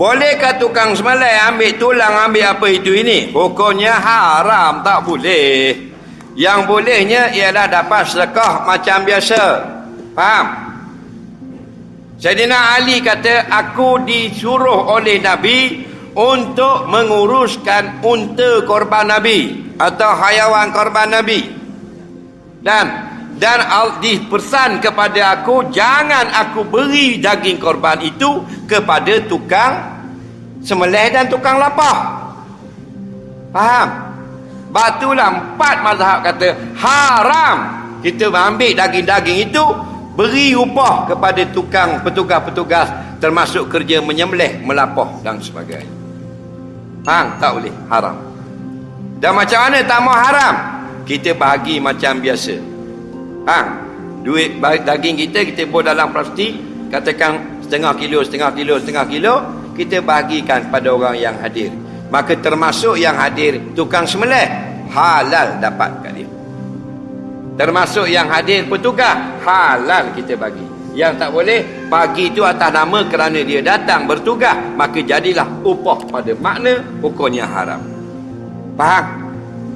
Bolehkah tukang semalai ambil tulang ambil apa itu ini? Hukumnya haram tak boleh. Yang bolehnya ialah dapat sedekah macam biasa. Faham? Sayyidina Ali kata aku disuruh oleh Nabi untuk menguruskan unta korban Nabi atau hayawan korban Nabi. Dan dan dipesan kepada aku jangan aku beri daging korban itu kepada tukang semelih dan tukang lapah. Faham? Batulah empat mazhab kata haram kita ambil daging-daging itu beri upah kepada tukang petugas-petugas termasuk kerja menyembelih, melapah dan sebagainya. Hang tak boleh haram. Dan macam mana tak mau haram? Kita bagi macam biasa. Hang duit daging kita kita buat dalam plastik, katakan setengah kilo, setengah kilo, setengah kilo, kita bagikan pada orang yang hadir. Maka termasuk yang hadir tukang sembelih halal dapat kat dia. Termasuk yang hadir petugas halal kita bagi. Yang tak boleh bagi itu atas nama kerana dia datang bertugas maka jadilah upah pada makna hukumnya haram. Faham?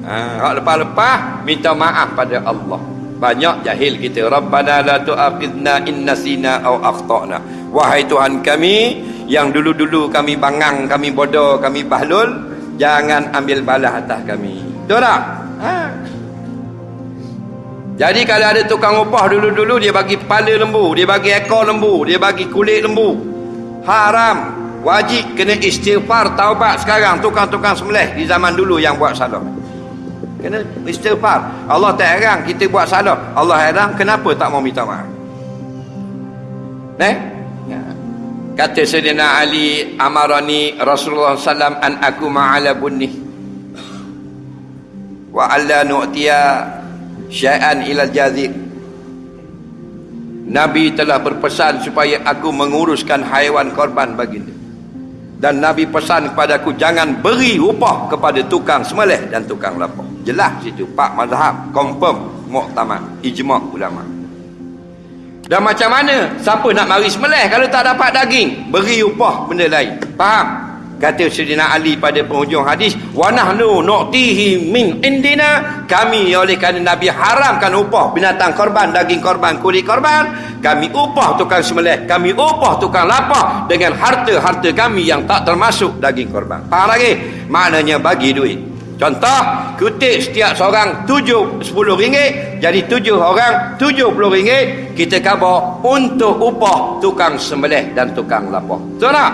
Ha, lepas-lepas minta maaf pada Allah. Banyak jahil kita. Rabbana la tu'aqidna in nasina aw akhtana. Wahai Tuhan kami yang dulu-dulu kami bangang, kami bodoh, kami bahlul, jangan ambil balas atas kami. Betul tak? Ha. Jadi kalau ada tukang upah dulu-dulu dia bagi kepala lembu, dia bagi ekor lembu, dia bagi kulit lembu. Haram. Wajib kena istighfar taubat sekarang tukang-tukang sembelih di zaman dulu yang buat salah. Kena istighfar. Allah tak heran kita buat salah. Allah heran kenapa tak mau minta maaf. Eh? Ya. Kata Sayyidina Ali amarani Rasulullah sallam an aku ma'ala bunni. Wa alla nu'tiya syai'an ilal jazir Nabi telah berpesan supaya aku menguruskan haiwan korban baginda dan Nabi pesan kepada aku jangan beri upah kepada tukang semelih dan tukang lapar jelas situ pak mazhab confirm muktamad ijma' ulama dan macam mana siapa nak mari semelih kalau tak dapat daging beri upah benda lain faham Kata Sayyidina Ali pada penghujung hadis, "Wa nahnu nu'tihi min indina." Kami oleh kerana Nabi haramkan upah binatang korban, daging korban, kulit korban, kami upah tukang sembelih, kami upah tukang lapah dengan harta-harta kami yang tak termasuk daging korban. Faham lagi? Maknanya bagi duit. Contoh, kutip setiap seorang tujuh, sepuluh ringgit, jadi tujuh orang, tujuh puluh ringgit, kita kabur untuk upah tukang sembelih dan tukang lapah. Betul tak?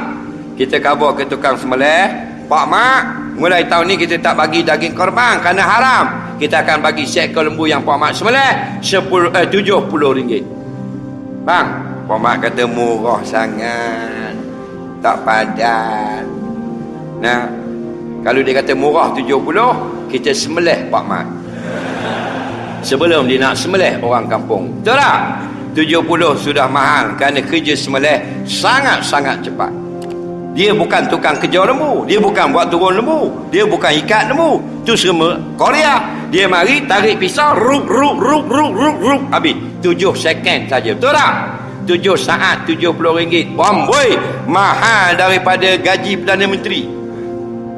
kita kabur ke tukang sembelih pak mak mulai tahun ni kita tak bagi daging korban kerana haram kita akan bagi seekor lembu yang pak mak sembelih 10 eh 70 ringgit bang pak mak kata murah sangat tak padan nah kalau dia kata murah 70 kita sembelih pak mak sebelum dia nak sembelih orang kampung betul tak 70 sudah mahal kerana kerja sembelih sangat-sangat cepat dia bukan tukang kejar lembu. Dia bukan buat turun lembu. Dia bukan ikat lembu. Itu semua Korea. Dia mari tarik pisau. Rup, rup, rup, rup, rup, rup. Habis. Tujuh second saja. Betul tak? Tujuh saat. Tujuh puluh ringgit. Bomboi. Mahal daripada gaji Perdana Menteri.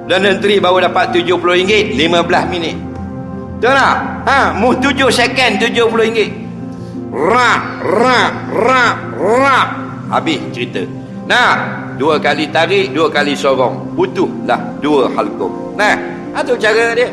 Perdana Menteri baru dapat tujuh puluh ringgit. Lima belas minit. Betul tak? Ha? Mu tujuh second. Tujuh puluh ringgit. Rak, rak, rak, rak. Habis cerita. Nah, dua kali tarik dua kali sorong butuhlah dua halkum nah itu cara dia